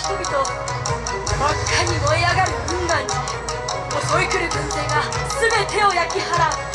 人々真っ赤に燃え上がる雲岩に襲い来る軍勢が全てを焼き払う。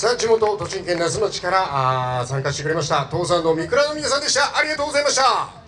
さあ地元栃木県那須町からあ参加してくれました東山の三倉の皆さんでした。ありがとうございました。